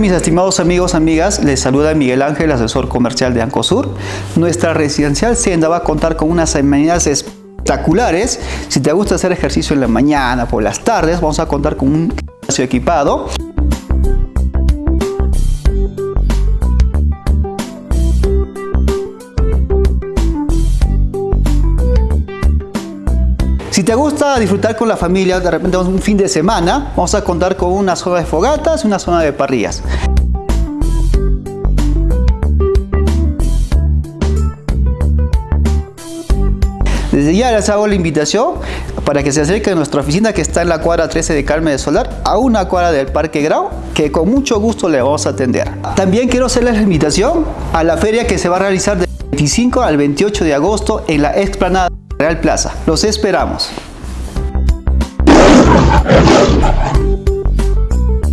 mis estimados amigos, amigas? Les saluda Miguel Ángel, asesor comercial de Ancosur. Nuestra residencial Senda va a contar con unas amenidades espectaculares. Si te gusta hacer ejercicio en la mañana, por las tardes, vamos a contar con un gimnasio equipado. Si te gusta disfrutar con la familia, de repente un fin de semana, vamos a contar con una zona de fogatas y una zona de parrillas. Desde ya les hago la invitación para que se acerquen a nuestra oficina que está en la cuadra 13 de Carmen de Solar, a una cuadra del Parque Grau, que con mucho gusto le vamos a atender. También quiero hacerles la invitación a la feria que se va a realizar del 25 al 28 de agosto en la explanada Real Plaza. Los esperamos.